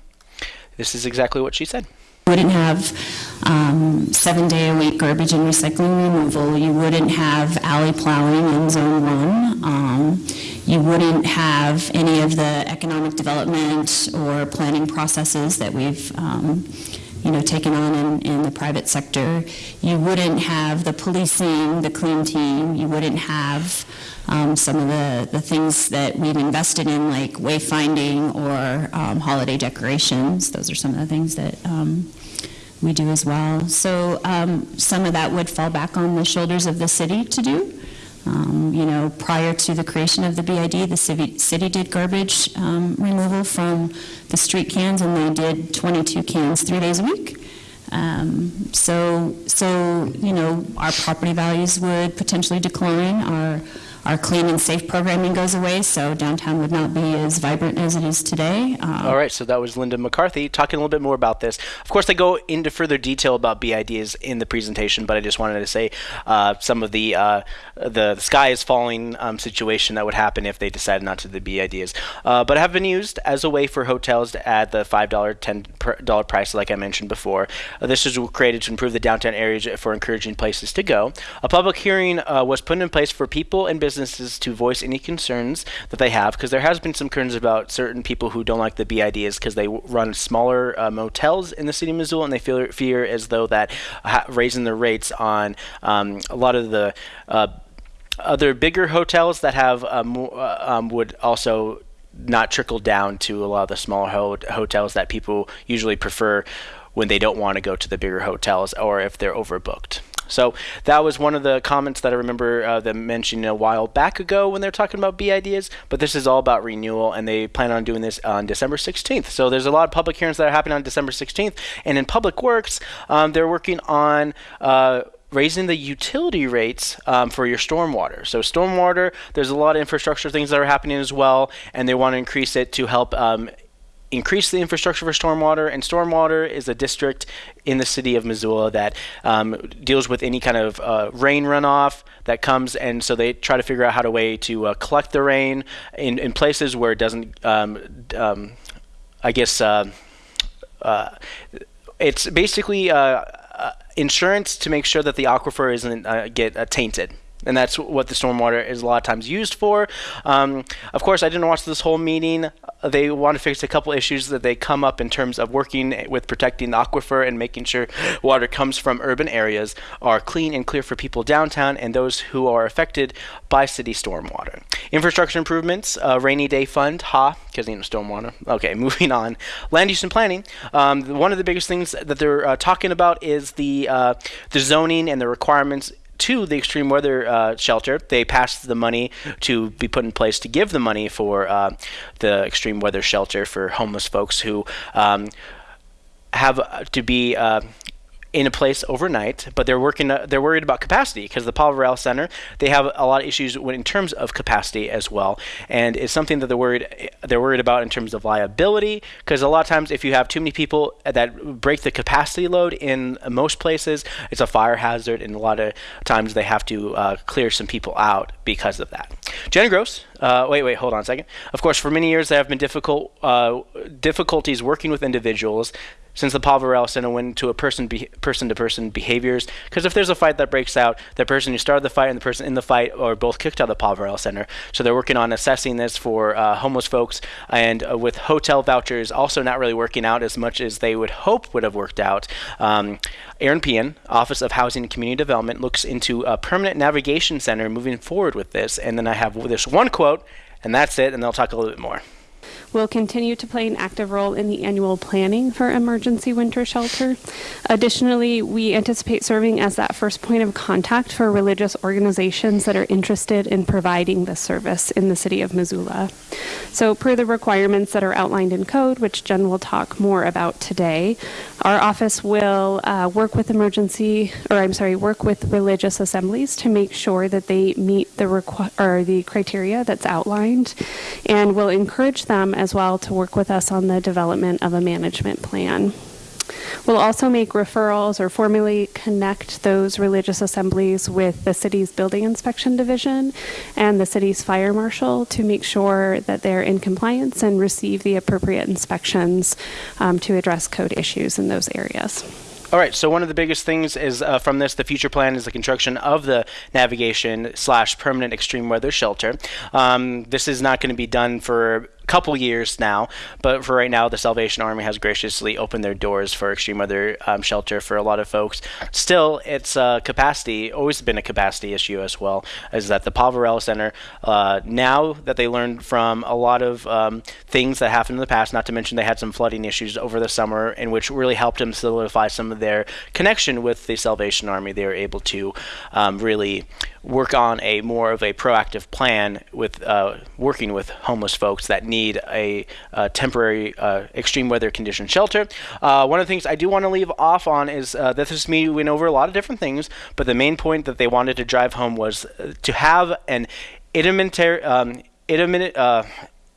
this is exactly what she said wouldn't have um, seven day a week garbage and recycling removal. You wouldn't have alley plowing in zone one. Um, you wouldn't have any of the economic development or planning processes that we've um, you know, taken on in, in the private sector. You wouldn't have the policing, the clean team. You wouldn't have um, some of the, the things that we've invested in, like wayfinding or um, holiday decorations. Those are some of the things that um, we do as well. So um, some of that would fall back on the shoulders of the city to do. Um, you know, prior to the creation of the BID, the city, city did garbage um, removal from the street cans, and they did 22 cans three days a week. Um, so, so you know, our property values would potentially decline. Our our clean and safe programming goes away, so downtown would not be as vibrant as it is today. Uh, All right, so that was Linda McCarthy talking a little bit more about this. Of course, they go into further detail about BIDs in the presentation, but I just wanted to say uh, some of the uh, the sky is falling um, situation that would happen if they decided not to the BIDs. Uh, but have been used as a way for hotels to add the five dollar, ten dollar price, like I mentioned before. Uh, this was created to improve the downtown areas for encouraging places to go. A public hearing uh, was put in place for people and businesses businesses to voice any concerns that they have, because there has been some concerns about certain people who don't like the BIDs because they run smaller uh, motels in the city of Missoula, and they feel fear as though that ha- raising the rates on um, a lot of the uh, other bigger hotels that have uh, um, would also not trickle down to a lot of the smaller ho- hotels that people usually prefer when they don't want to go to the bigger hotels or if they're overbooked. So that was one of the comments that I remember uh, them mentioning a while back ago when they're talking about BIDs. But this is all about renewal, and they plan on doing this on December 16th. So there's a lot of public hearings that are happening on December 16th. And in Public Works, um, they're working on. Uh, raising the utility rates um, for your stormwater. So stormwater, there's a lot of infrastructure things that are happening as well, and they want to increase it to help um, increase the infrastructure for stormwater, and stormwater is a district in the city of Missoula that um, deals with any kind of uh, rain runoff that comes, and so they try to figure out how to way to uh, collect the rain in, in places where it doesn't. Um, um, I guess uh, uh it's basically uh, uh, insurance to make sure that the aquifer isn't get tainted and that's what the stormwater is a lot of times used for. Um, of course, I didn't watch this whole meeting. They want to fix a couple issues that they come up in terms of working with protecting the aquifer and making sure water comes from urban areas are clean and clear for people downtown and those who are affected by city stormwater. Infrastructure improvements, uh, rainy day fund, ha, because you know stormwater. Okay, moving on. Land use and planning. Um, one of the biggest things that they're uh, talking about is the uh, the zoning and the requirements to the extreme weather uh, shelter. They passed the money to be put in place to give the money for uh, the extreme weather shelter for homeless folks who um, have to be uh, in a place overnight, but they're working. Uh, they're worried about capacity because the Paul Center they have a lot of issues when, in terms of capacity as well, and it's something that they're worried they're worried about in terms of liability. Because a lot of times, if you have too many people that break the capacity load in most places, it's a fire hazard, and a lot of times they have to uh, clear some people out because of that. Jenna Gross. Uh, wait, wait, hold on a second. Of course, for many years there have been difficult uh, difficulties working with individuals since the Poverello Center went to a person be- person to person behaviors. Because if there's a fight that breaks out, the person who started the fight and the person in the fight are both kicked out of the Poverello Center. So they're working on assessing this for uh, homeless folks, and uh, with hotel vouchers also not really working out as much as they would hope would have worked out. Um, Eran Pehan, Office of Housing and Community Development, looks into a permanent navigation center moving forward with this. And then I have this one quote, and that's it, and they'll talk a little bit more will continue to play an active role in the annual planning for emergency winter shelter. Additionally, we anticipate serving as that first point of contact for religious organizations that are interested in providing this service in the city of Missoula. So, per the requirements that are outlined in code, which Jen will talk more about today, our office will uh, work with emergency, or I'm sorry, work with religious assemblies to make sure that they meet the or the criteria that's outlined, and will encourage them as well to work with us on the development of a management plan. We'll also make referrals or formally connect those religious assemblies with the city's building inspection division and the city's fire marshal to make sure that they're in compliance and receive the appropriate inspections um, to address code issues in those areas. All right. So one of the biggest things is uh, from this, the future plan is the construction of the navigation slash permanent extreme weather shelter. Um, this is not going to be done for couple years now, but for right now, the Salvation Army has graciously opened their doors for extreme weather um, shelter for a lot of folks. Still, it's uh, capacity, always been a capacity issue as well, is that the Paul Center, uh, now that they learned from a lot of um, things that happened in the past, not to mention they had some flooding issues over the summer, in which really helped them solidify some of their connection with the Salvation Army. They were able to um, really work on a more of a proactive plan with uh, working with homeless folks that need a, a temporary uh, extreme weather condition shelter. Uh, one of the things I do want to leave off on is uh, this meeting went over a lot of different things, but the main point that they wanted to drive home was uh, to have an intermittent, um, uh,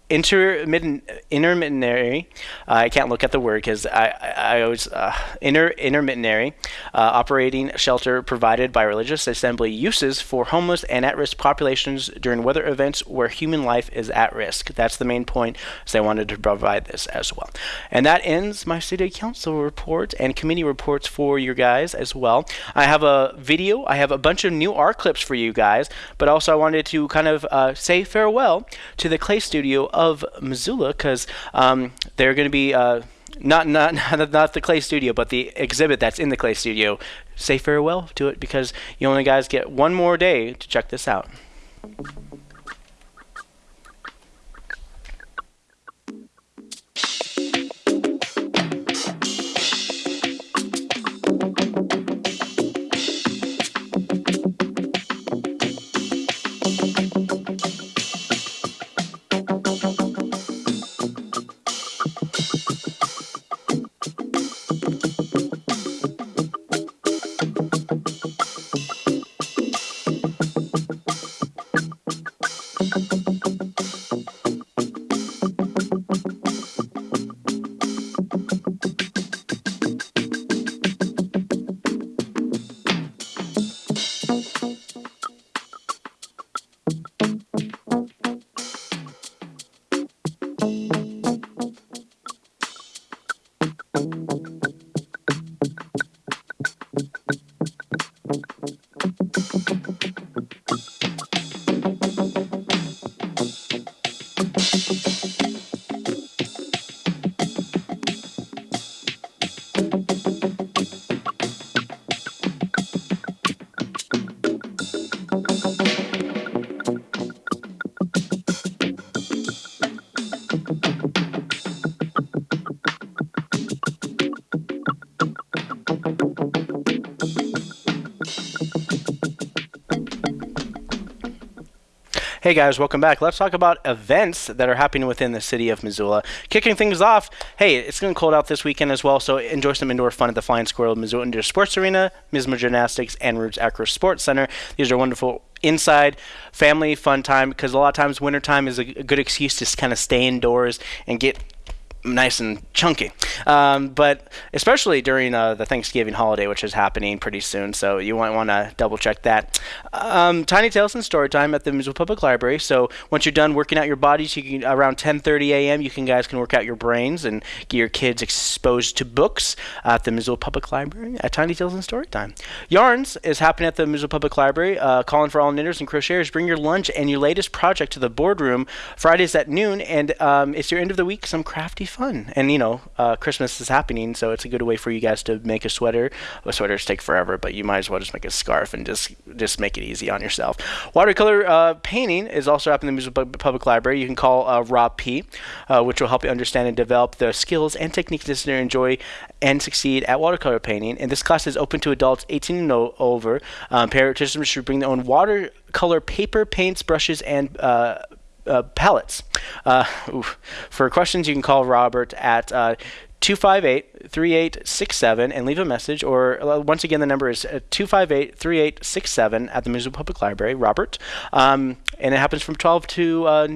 intermittent intermittentary uh, I can't look at the word because I, I, always uh, inter intermittentary uh, operating shelter provided by religious assembly uses for homeless and at-risk populations during weather events where human life is at risk. That's the main point so I wanted to provide this as well. And that ends my city council report and committee reports for you guys as well. I have a video I have a bunch of new art clips for you guys but also I wanted to kind of uh, say farewell to the clay studio of Missoula because um, they're going to be uh, not, not not the Clay Studio, but the exhibit that's in the Clay Studio. Say farewell to it because you only guys get one more day to check this out. Hey guys, welcome back. Let's talk about events that are happening within the city of Missoula. Kicking things off, hey, it's getting cold out this weekend as well, so enjoy some indoor fun at the Flying Squirrel Missoula Indoor Sports Arena, Mismo Gymnastics, and Roots Acro Sports Center. These are wonderful inside family fun time because a lot of times wintertime is a, a good excuse to kind of stay indoors and get nice and chunky. Um, but especially during uh, the Thanksgiving holiday, which is happening pretty soon, so you might want to double check that. Um, Tiny Tales and Story Time at the Missoula Public Library. So once you're done working out your bodies, you can around 10:30 a.m. You can guys can work out your brains and get your kids exposed to books at the Missoula Public Library at Tiny Tales and Story Time. Yarns is happening at the Missoula Public Library. Uh, calling for all knitters and crocheters. Bring your lunch and your latest project to the boardroom Fridays at noon, and um, it's your end of the week. Some crafty fun. And you know, uh, Christmas is happening, so it's a good way for you guys to make a sweater. Well, sweaters take forever, but you might as well just make a scarf and just just make it easy on yourself. Watercolor uh, painting is also up in the Missoula Public Library. You can call uh, Rob P, uh, which will help you understand and develop the skills and techniques to enjoy and succeed at watercolor painting. And this class is open to adults 18 and over. Um, participants should bring their own watercolor paper, paints, brushes, and uh, uh, palettes. Uh. For questions, you can call Robert at uh, 258 3867 and leave a message. Or uh, once again, the number is 258 3867 at the Missoula Public Library, Robert. Um, and it happens from 12 to uh,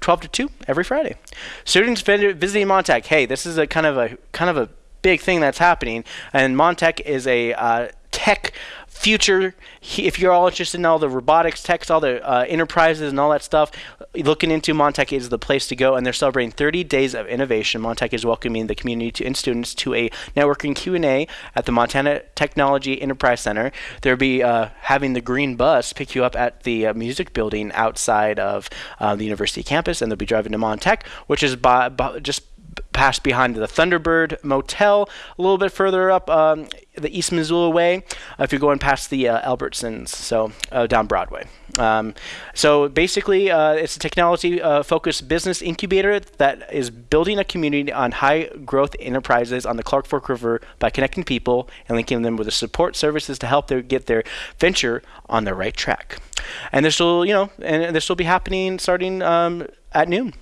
12 to 2 every Friday. Students visiting MonTEC. Hey, this is a kind of a kind of a big thing that's happening, and MonTEC is a uh, tech future. If you're all interested in all the robotics, techs, all the uh, enterprises, and all that stuff, looking into MonTEC is the place to go. And they're celebrating 30 days of innovation. MonTEC is welcoming the community to, and students to a networking Q&A at the Montana Technology Enterprise Center. They'll be uh, having the green bus pick you up at the uh, music building outside of uh, the university campus, and they'll be driving to MonTEC, which is by, by just past behind the Thunderbird Motel, a little bit further up um, the East Missoula Way, uh, if you're going past the uh, Albertsons, so uh, down Broadway. Um, so basically, uh, it's a technology-focused business incubator that is building a community on high-growth enterprises on the Clark Fork River by connecting people and linking them with the support services to help them get their venture on the right track. And this will, you know, and this will be happening starting um, at noon.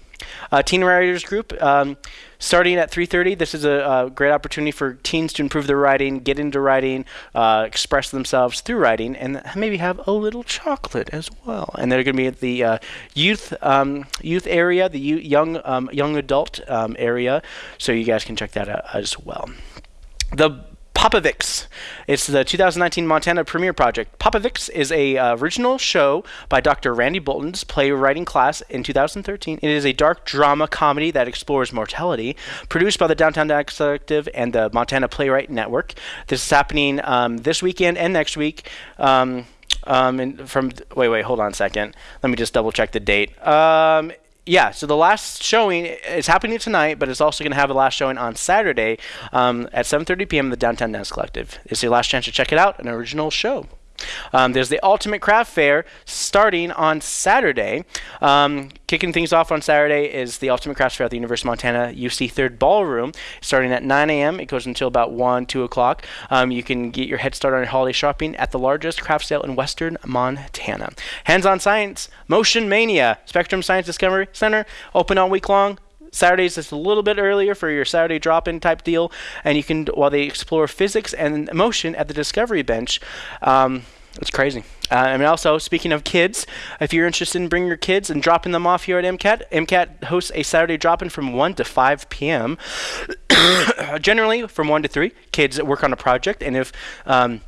Uh, Teen Writers Group, um, starting at 3.30. This is a, a, great opportunity for teens to improve their writing, get into writing, uh, express themselves through writing, and maybe have a little chocolate as well. And they're going to be at the uh, youth um, youth area, the young um, young adult um, area, so you guys can check that out as well. The Popovix. It's the 2019 Montana Premiere Project. Popovix is a uh, original show by Dr. Randy Bolton's playwriting class in 2013. It is a dark drama comedy that explores mortality, produced by the Downtown Collective and the Montana Playwright Network. This is happening um, this weekend and next week. Um, um, and from wait, wait, hold on a second. Let me just double check the date. Yeah, so the last showing is happening tonight, but it's also going to have a last showing on Saturday um, at 7:30 p.m. the Downtown Dance Collective. It's your last chance to check it out, an original show. Um, there's the Ultimate Craft Fair starting on Saturday. Um, kicking things off on Saturday is the Ultimate Craft Fair at the University of Montana UC Third Ballroom, starting at 9 a.m. It goes until about 1, 2 o'clock. Um, you can get your head start on your holiday shopping at the largest craft sale in western Montana. Hands on Science, Motion Mania, Spectrum Science Discovery Center, open all week long. Saturdays is a little bit earlier for your Saturday drop-in type deal, and you can while they explore physics and motion at the Discovery Bench. Um, it's crazy. Uh, mean, also speaking of kids, if you're interested in bringing your kids and dropping them off here at MCAT, MCAT hosts a Saturday drop-in from 1 to 5 p.m. Generally, from 1 to 3, kids work on a project, and if um,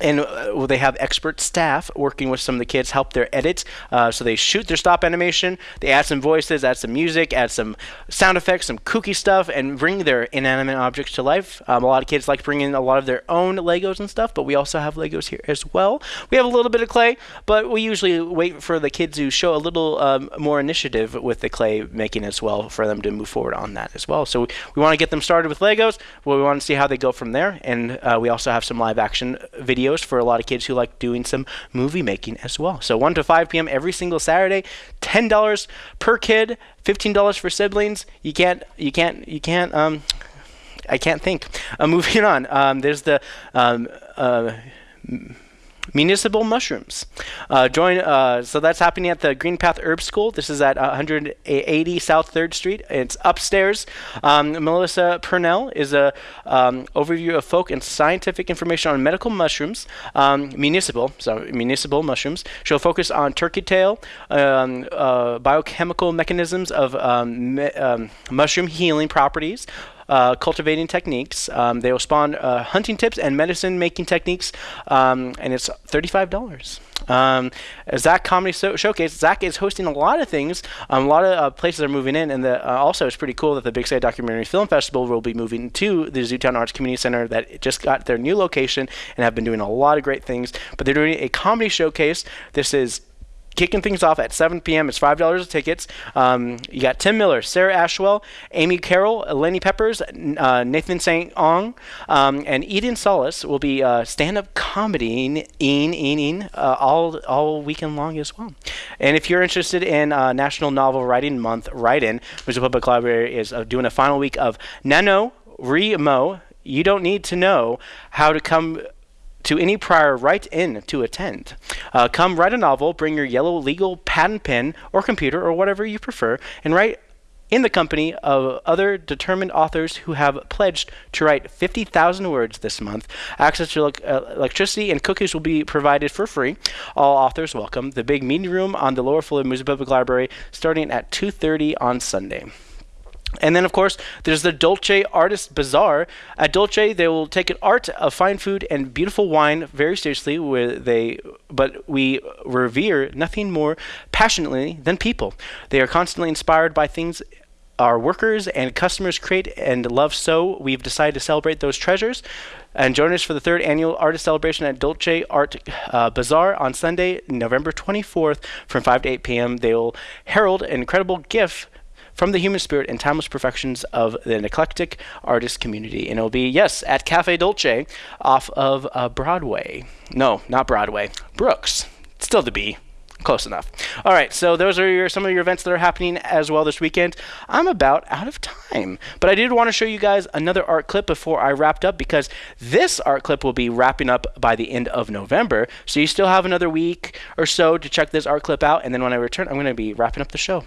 and uh, they have expert staff working with some of the kids help their edits uh, so they shoot their stop animation they add some voices add some music add some sound effects some kooky stuff and bring their inanimate objects to life. Um, a lot of kids like bringing a lot of their own legos and stuff but we also have legos here as well. We have a little bit of clay but we usually wait for the kids to show a little um, more initiative with the clay making as well for them to move forward on that as well. So we, we want to get them started with legos we want to see how they go from there. And uh, we also have some live action videos for a lot of kids who like doing some movie making as well. So 1 to 5 p.m. every single Saturday, $10 per kid, $15 for siblings. You can't you can't you can't um I can't think. Uh, moving on. Um, there's the um, uh, municipal mushrooms. Uh, join. Uh, so that's happening at the Green Path Herb School. This is at 180 South Third Street. It's upstairs. Um, Melissa Purnell is a um, overview of folk and scientific information on medical mushrooms, um, municipal. So municipal mushrooms. She'll focus on turkey tail, um, uh, biochemical mechanisms of um, me- um, mushroom healing properties uh, cultivating techniques. Um, they will spawn uh, hunting tips and medicine making techniques, um, and it's thirty-five dollars. Um, ZACC Comedy so- Showcase. ZACC is hosting a lot of things. Um, a lot of uh, places are moving in, and the, uh, also it's pretty cool that the Big Sky Documentary Film Festival will be moving to the Zootown Arts Community Center that just got their new location and have been doing a lot of great things. But they're doing a comedy showcase. This is kicking things off at 7 p.m. It's five dollars tickets. Um, you got Tim Miller, Sarah Ashwell, Amy Carroll, Lenny Peppers, uh, Nathan St. Ong, um, and Eden Solis will be uh, stand-up comedy in in, in uh, all all weekend long as well. And if you're interested in uh, National Novel Writing Month, write in. Missoula Public Library is uh, doing a final week of Nano Remo. You don't need to know how to come to any prior write in to attend. Uh, come write a novel, bring your yellow legal patent pen or computer or whatever you prefer, and write in the company of other determined authors who have pledged to write 50,000 words this month. Access to uh, electricity and cookies will be provided for free. All authors welcome. The big meeting room on the lower floor of Missoula Public Library starting at 2.30 on Sunday. And then, of course, there's the Dolce Artist Bazaar. At Dolce, they will take an art of fine food and beautiful wine very seriously. Where they, but we revere nothing more passionately than people. They are constantly inspired by things our workers and customers create and love. So we've decided to celebrate those treasures. And join us for the third annual artist celebration at Dolce Art uh, Bazaar on Sunday, November 24th, from 5 to 8 p.m. They will herald an incredible gift from the human spirit and timeless perfections of the eclectic artist community. And it'll be, yes, at Cafe Dolce off of uh, Broadway. No, not Broadway. Brooks. Still the B. Close enough. All right, so those are your, some of your events that are happening as well this weekend. I'm about out of time, but I did want to show you guys another art clip before I wrapped up because this art clip will be wrapping up by the end of November. So you still have another week or so to check this art clip out, and then when I return, I'm going to be wrapping up the show.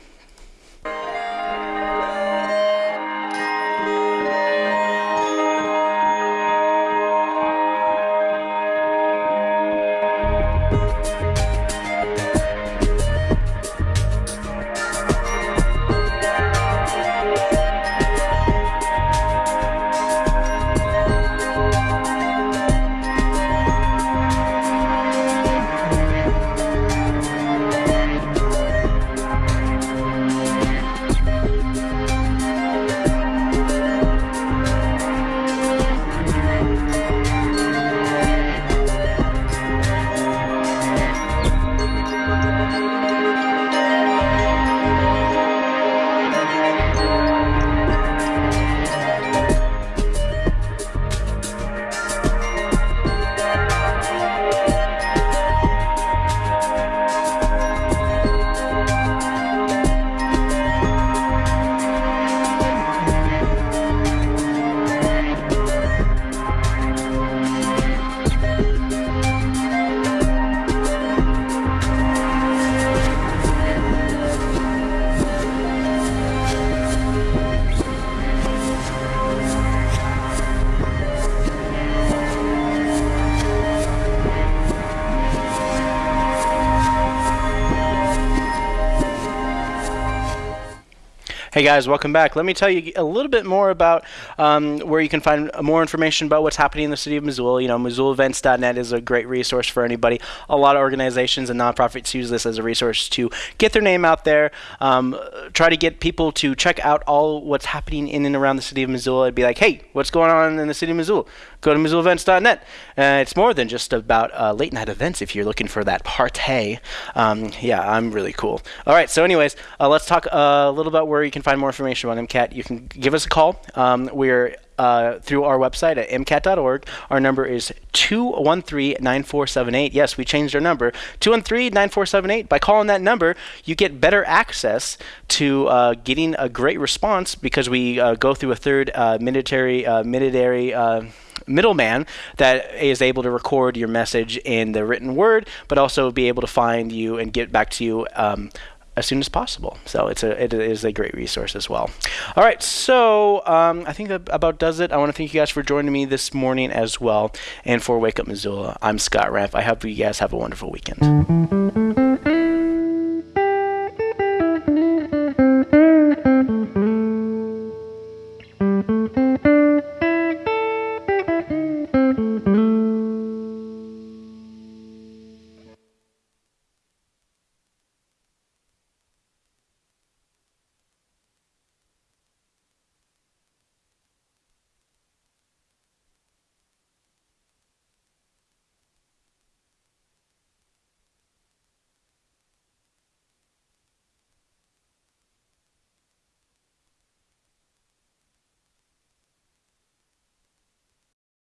Guys, welcome back. Let me tell you a little bit more about um, where you can find more information about what's happening in the city of Missoula. You know, MissoulaEvents.net is a great resource for anybody. A lot of organizations and nonprofits use this as a resource to get their name out there, um, try to get people to check out all what's happening in and around the city of Missoula and be like, hey, what's going on in the city of Missoula? Go to MissoulaEvents.net. Uh, it's more than just about uh, late night events if you're looking for that party. Um, yeah, I'm really cool. All right, so anyways, uh, let's talk a little about where you can find more information on MCAT. You can give us a call. Um, we're uh, through our website at mcat.org. Our number is 213-9478. Yes, we changed our number. 213-9478. By calling that number, you get better access to uh, getting a great response because we uh, go through a third uh, military, uh, military middleman that is able to record your message in the written word, but also be able to find you and get back to you um, as soon as possible. So it's a it is a great resource as well. All right, so um, I think that about does it. I want to thank you guys for joining me this morning as well, and for Wake Up Missoula. I'm Scott Ramp. I hope you guys have a wonderful weekend.